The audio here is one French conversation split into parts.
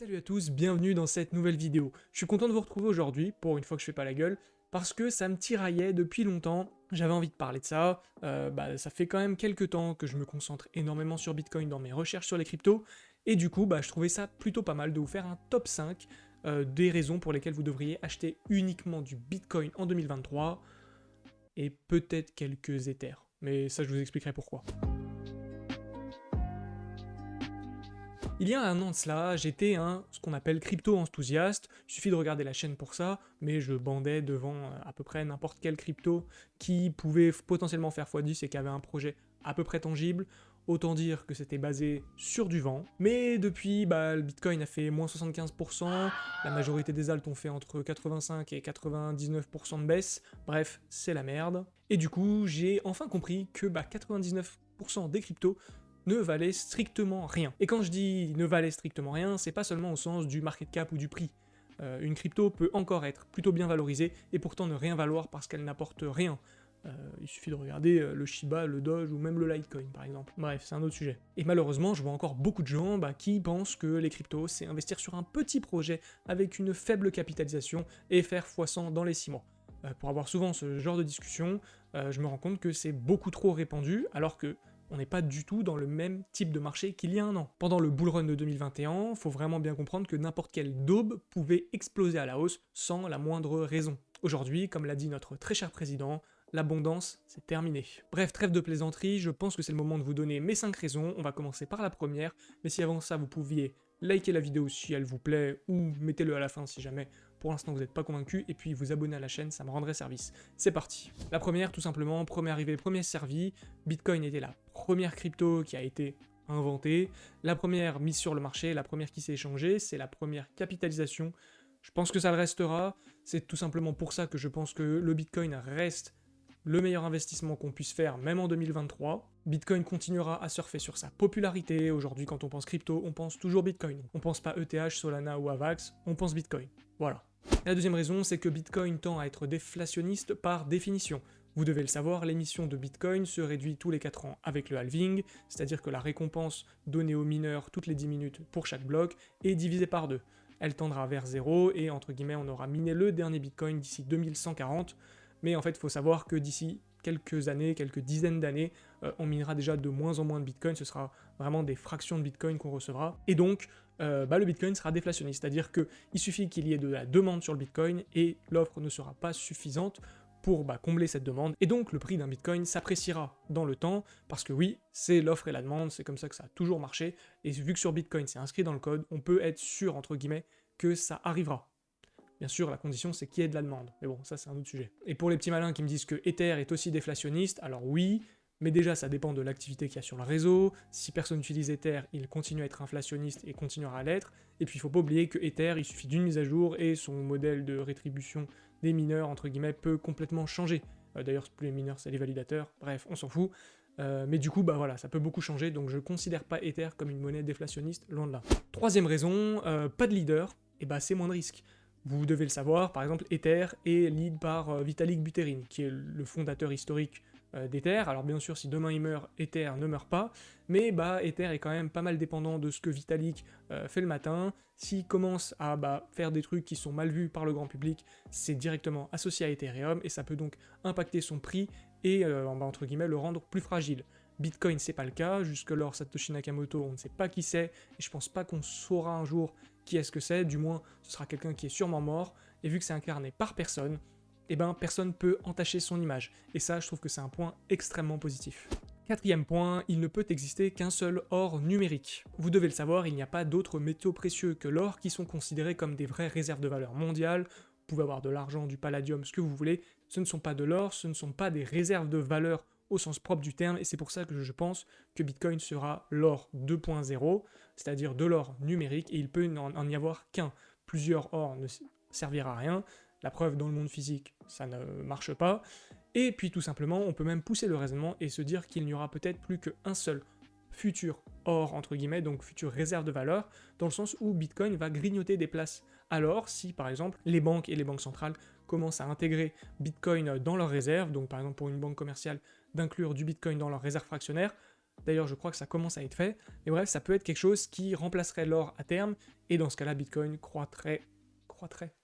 Salut à tous, bienvenue dans cette nouvelle vidéo. Je suis content de vous retrouver aujourd'hui, pour une fois que je fais pas la gueule, parce que ça me tiraillait depuis longtemps, j'avais envie de parler de ça, euh, bah, ça fait quand même quelques temps que je me concentre énormément sur Bitcoin dans mes recherches sur les cryptos, et du coup bah, je trouvais ça plutôt pas mal de vous faire un top 5 euh, des raisons pour lesquelles vous devriez acheter uniquement du Bitcoin en 2023, et peut-être quelques Ethers, mais ça je vous expliquerai pourquoi. Il y a un an de cela, j'étais un, ce qu'on appelle crypto-enthousiaste, suffit de regarder la chaîne pour ça, mais je bandais devant euh, à peu près n'importe quel crypto qui pouvait potentiellement faire x10 et qui avait un projet à peu près tangible, autant dire que c'était basé sur du vent. Mais depuis, bah, le Bitcoin a fait moins 75%, la majorité des altes ont fait entre 85 et 99% de baisse, bref, c'est la merde. Et du coup, j'ai enfin compris que bah, 99% des cryptos ne valait strictement rien. Et quand je dis ne valait strictement rien, c'est pas seulement au sens du market cap ou du prix. Euh, une crypto peut encore être plutôt bien valorisée et pourtant ne rien valoir parce qu'elle n'apporte rien. Euh, il suffit de regarder euh, le Shiba, le Doge ou même le Litecoin par exemple. Bref, c'est un autre sujet. Et malheureusement, je vois encore beaucoup de gens bah, qui pensent que les cryptos, c'est investir sur un petit projet avec une faible capitalisation et faire x100 dans les 6 mois. pour avoir souvent ce genre de discussion, je me rends compte que c'est beaucoup trop répandu, alors que on n'est pas du tout dans le même type de marché qu'il y a un an. Pendant le bull run de 2021, faut vraiment bien comprendre que n'importe quelle daube pouvait exploser à la hausse sans la moindre raison. Aujourd'hui, comme l'a dit notre très cher président, l'abondance, c'est terminé. Bref, trêve de plaisanterie, je pense que c'est le moment de vous donner mes 5 raisons, on va commencer par la première, mais si avant ça vous pouviez liker la vidéo si elle vous plaît, ou mettez-le à la fin si jamais pour l'instant vous n'êtes pas convaincu, et puis vous abonner à la chaîne, ça me rendrait service. C'est parti La première, tout simplement, premier arrivé, premier servi, Bitcoin était la première crypto qui a été inventée, la première mise sur le marché, la première qui s'est échangée, c'est la première capitalisation, je pense que ça le restera, c'est tout simplement pour ça que je pense que le Bitcoin reste le meilleur investissement qu'on puisse faire, même en 2023. Bitcoin continuera à surfer sur sa popularité, aujourd'hui quand on pense crypto, on pense toujours Bitcoin. On pense pas ETH, Solana ou Avax, on pense Bitcoin. Voilà. La deuxième raison, c'est que Bitcoin tend à être déflationniste par définition. Vous devez le savoir, l'émission de Bitcoin se réduit tous les 4 ans avec le halving, c'est-à-dire que la récompense donnée aux mineurs toutes les 10 minutes pour chaque bloc est divisée par deux. Elle tendra vers 0 et entre guillemets on aura miné le dernier Bitcoin d'ici 2140, mais en fait, il faut savoir que d'ici quelques années, quelques dizaines d'années, euh, on minera déjà de moins en moins de Bitcoin, ce sera vraiment des fractions de Bitcoin qu'on recevra, et donc euh, bah, le Bitcoin sera déflationniste, c'est-à-dire qu'il suffit qu'il y ait de la demande sur le Bitcoin, et l'offre ne sera pas suffisante pour bah, combler cette demande, et donc le prix d'un Bitcoin s'appréciera dans le temps, parce que oui, c'est l'offre et la demande, c'est comme ça que ça a toujours marché, et vu que sur Bitcoin c'est inscrit dans le code, on peut être sûr, entre guillemets, que ça arrivera. Bien sûr, la condition, c'est qu'il y ait de la demande. Mais bon, ça, c'est un autre sujet. Et pour les petits malins qui me disent que Ether est aussi déflationniste, alors oui, mais déjà, ça dépend de l'activité qu'il y a sur le réseau. Si personne n'utilise Ether, il continue à être inflationniste et continuera à l'être. Et puis, il faut pas oublier que Ether, il suffit d'une mise à jour et son modèle de rétribution des mineurs, entre guillemets, peut complètement changer. Euh, d'ailleurs, plus les mineurs, c'est les validateurs. Bref, on s'en fout. Euh, mais du coup, bah voilà, ça peut beaucoup changer, donc je considère pas Ether comme une monnaie déflationniste, loin de là. Troisième raison, euh, pas de leader, et bah c'est moins de risque. Vous devez le savoir, par exemple, Ether est lead par euh, Vitalik Buterin, qui est le fondateur historique euh, d'Ether. Alors bien sûr, si demain il meurt, Ether ne meurt pas, mais bah Ether est quand même pas mal dépendant de ce que Vitalik euh, fait le matin. S'il commence à bah, faire des trucs qui sont mal vus par le grand public, c'est directement associé à Ethereum, et ça peut donc impacter son prix et, entre guillemets, le rendre plus fragile. Bitcoin, c'est pas le cas, jusque-lors Satoshi Nakamoto, on ne sait pas qui c'est, et je pense pas qu'on saura un jour qui est-ce que c'est, du moins ce sera quelqu'un qui est sûrement mort, et vu que c'est incarné par personne, eh ben personne peut entacher son image, et ça je trouve que c'est un point extrêmement positif. Quatrième point, il ne peut exister qu'un seul or numérique. Vous devez le savoir, il n'y a pas d'autres métaux précieux que l'or qui sont considérés comme des vraies réserves de valeur mondiales, vous pouvez avoir de l'argent, du palladium, ce que vous voulez, ce ne sont pas de l'or, ce ne sont pas des réserves de valeur au sens propre du terme, et c'est pour ça que je pense que Bitcoin sera l'or 2.0, c'est-à-dire de l'or numérique, et il peut n'en y avoir qu'un. Plusieurs or ne servira à rien, la preuve dans le monde physique, ça ne marche pas, et puis tout simplement, on peut même pousser le raisonnement et se dire qu'il n'y aura peut-être plus qu'un seul futur or, entre guillemets, donc future réserve de valeur, dans le sens où Bitcoin va grignoter des places. Alors, si par exemple, les banques et les banques centrales commencent à intégrer Bitcoin dans leurs réserves, donc par exemple pour une banque commerciale d'inclure du Bitcoin dans leurs réserves fractionnaires, D'ailleurs, je crois que ça commence à être fait. Mais bref, ça peut être quelque chose qui remplacerait l'or à terme, et dans ce cas-là, Bitcoin croîtrait... croîtrait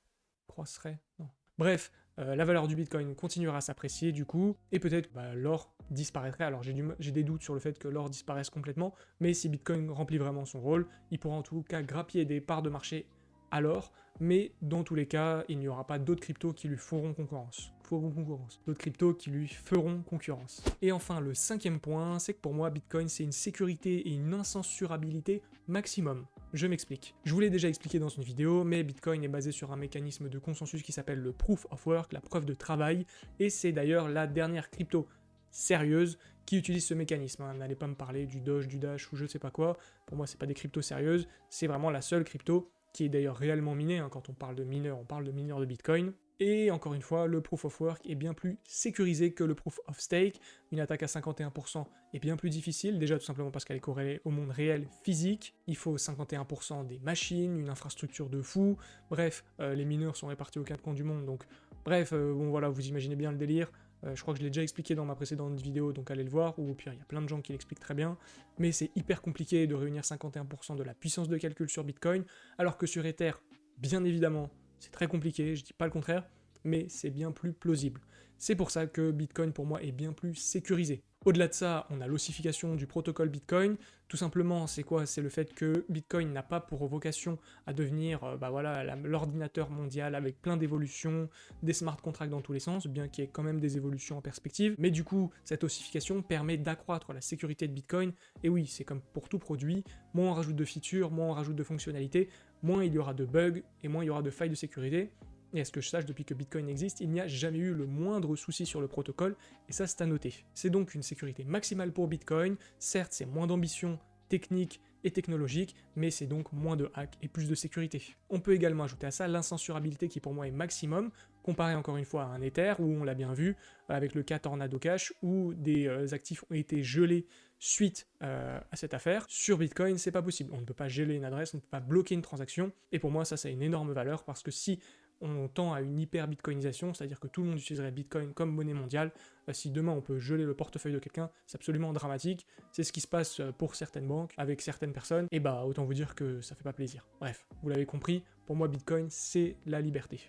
Croisserait Non. Bref, euh, la valeur du Bitcoin continuera à s'apprécier du coup, et peut-être bah, l'or disparaîtrait. Alors j'ai des doutes sur le fait que l'or disparaisse complètement, mais si Bitcoin remplit vraiment son rôle, il pourra en tout cas grappiller des parts de marché à l'or, mais dans tous les cas, il n'y aura pas d'autres cryptos qui lui feront concurrence. Feront concurrence. D'autres cryptos qui lui feront concurrence. Et enfin, le cinquième point, c'est que pour moi, Bitcoin, c'est une sécurité et une incensurabilité maximum. Je m'explique. Je vous l'ai déjà expliqué dans une vidéo, mais Bitcoin est basé sur un mécanisme de consensus qui s'appelle le Proof of Work, la preuve de travail, et c'est d'ailleurs la dernière crypto sérieuse qui utilise ce mécanisme. Hein. N'allez pas me parler du Doge, du Dash ou je sais pas quoi, pour moi c'est pas des cryptos sérieuses, c'est vraiment la seule crypto qui est d'ailleurs réellement minée, hein. quand on parle de mineurs, on parle de mineurs de Bitcoin, et encore une fois, le Proof of Work est bien plus sécurisé que le Proof of Stake. Une attaque à 51% est bien plus difficile, déjà tout simplement parce qu'elle est corrélée au monde réel physique. Il faut 51% des machines, une infrastructure de fou. Bref, euh, les mineurs sont répartis aux quatre coins du monde, donc bref, euh, bon voilà, vous imaginez bien le délire. Euh, je crois que je l'ai déjà expliqué dans ma précédente vidéo, donc allez le voir, ou au pire, il y a plein de gens qui l'expliquent très bien, mais c'est hyper compliqué de réunir 51% de la puissance de calcul sur Bitcoin, alors que sur Ether, bien évidemment, c'est très compliqué, je dis pas le contraire, mais c'est bien plus plausible. C'est pour ça que Bitcoin pour moi est bien plus sécurisé. Au-delà de ça, on a l'ossification du protocole Bitcoin. Tout simplement, c'est quoi? C'est le fait que Bitcoin n'a pas pour vocation à devenir euh, bah voilà, l'ordinateur mondial avec plein d'évolutions, des smart contracts dans tous les sens, bien qu'il y ait quand même des évolutions en perspective. Mais du coup, cette ossification permet d'accroître la sécurité de Bitcoin. Et oui, c'est comme pour tout produit, moins on rajoute de features, moins on rajoute de fonctionnalités, moins il y aura de bugs et moins il y aura de failles de sécurité. Et à ce que je sache, depuis que Bitcoin existe, il n'y a jamais eu le moindre souci sur le protocole, et ça c'est à noter. C'est donc une sécurité maximale pour Bitcoin, certes c'est moins d'ambition technique et technologique, mais c'est donc moins de hacks et plus de sécurité. On peut également ajouter à ça l'incensurabilité qui pour moi est maximum, comparé encore une fois à un Ether, où on l'a bien vu, avec le cas Tornado Cash, où des euh, actifs ont été gelés suite euh, à cette affaire. Sur Bitcoin, c'est pas possible. On ne peut pas geler une adresse, on ne peut pas bloquer une transaction, et pour moi ça, ça a une énorme valeur, parce que si on tend à une hyper-bitcoinisation, c'est-à-dire que tout le monde utiliserait Bitcoin comme monnaie mondiale. Euh, si demain on peut geler le portefeuille de quelqu'un, c'est absolument dramatique. C'est ce qui se passe euh, pour certaines banques, avec certaines personnes, et bah autant vous dire que ça fait pas plaisir. Bref, vous l'avez compris, pour moi Bitcoin c'est la liberté.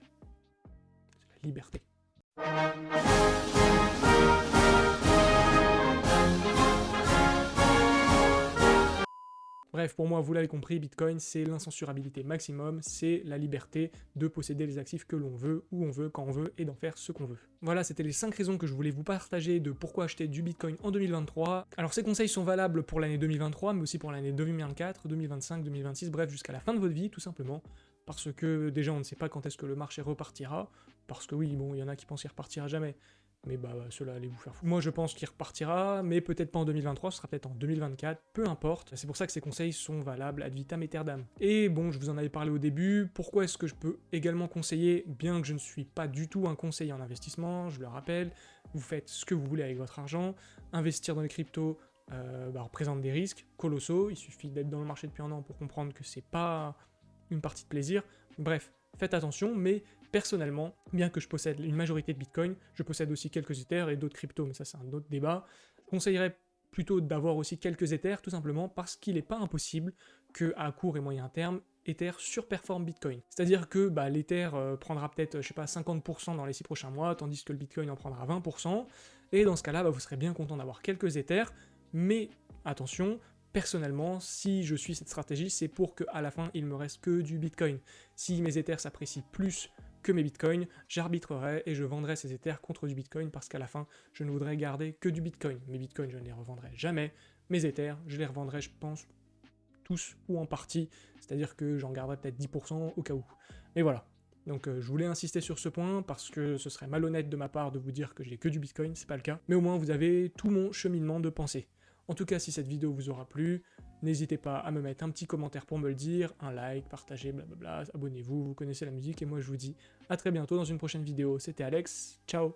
C'est la liberté. Bref, pour moi, vous l'avez compris, Bitcoin, c'est l'incensurabilité maximum, c'est la liberté de posséder les actifs que l'on veut, où on veut, quand on veut, et d'en faire ce qu'on veut. Voilà, c'était les 5 raisons que je voulais vous partager de pourquoi acheter du Bitcoin en 2023. Alors ces conseils sont valables pour l'année 2023, mais aussi pour l'année 2024, 2025, 2026, bref, jusqu'à la fin de votre vie, tout simplement. Parce que déjà, on ne sait pas quand est-ce que le marché repartira, parce que oui, bon, il y en a qui pensent qu'il repartira jamais, mais bah cela allez vous faire fou. Moi je pense qu'il repartira, mais peut-être pas en 2023, ce sera peut-être en 2024, peu importe. C'est pour ça que ces conseils sont valables ad vitam aeternam. Et bon, je vous en avais parlé au début, pourquoi est-ce que je peux également conseiller, bien que je ne suis pas du tout un conseiller en investissement, je le rappelle, vous faites ce que vous voulez avec votre argent, investir dans les cryptos euh, bah, représente des risques colossaux, il suffit d'être dans le marché depuis un an pour comprendre que c'est pas une partie de plaisir, bref, faites attention, mais personnellement, bien que je possède une majorité de Bitcoin, je possède aussi quelques Ethers et d'autres cryptos, mais ça c'est un autre débat, je conseillerais plutôt d'avoir aussi quelques Ethers, tout simplement parce qu'il n'est pas impossible que à court et moyen terme, Ether surperforme Bitcoin. C'est-à-dire que bah, l'Ether euh, prendra peut-être, pas, 50% dans les 6 prochains mois, tandis que le Bitcoin en prendra 20%, et dans ce cas-là, bah, vous serez bien content d'avoir quelques Ethers, mais attention, personnellement, si je suis cette stratégie, c'est pour qu'à la fin, il me reste que du Bitcoin. Si mes Ethers s'apprécient plus que mes bitcoins, j'arbitrerai et je vendrai ces Ethers contre du bitcoin parce qu'à la fin, je ne voudrais garder que du bitcoin. Mes bitcoins, je ne les revendrai jamais. Mes Ethers, je les revendrai, je pense, tous ou en partie, c'est-à-dire que j'en garderai peut-être 10% au cas où. Mais voilà. Donc euh, je voulais insister sur ce point parce que ce serait malhonnête de ma part de vous dire que j'ai que du bitcoin, c'est pas le cas. Mais au moins vous avez tout mon cheminement de pensée. En tout cas, si cette vidéo vous aura plu, n'hésitez pas à me mettre un petit commentaire pour me le dire, un like, partagez, blablabla, abonnez-vous, vous connaissez la musique, et moi je vous dis à très bientôt dans une prochaine vidéo. C'était Alex, ciao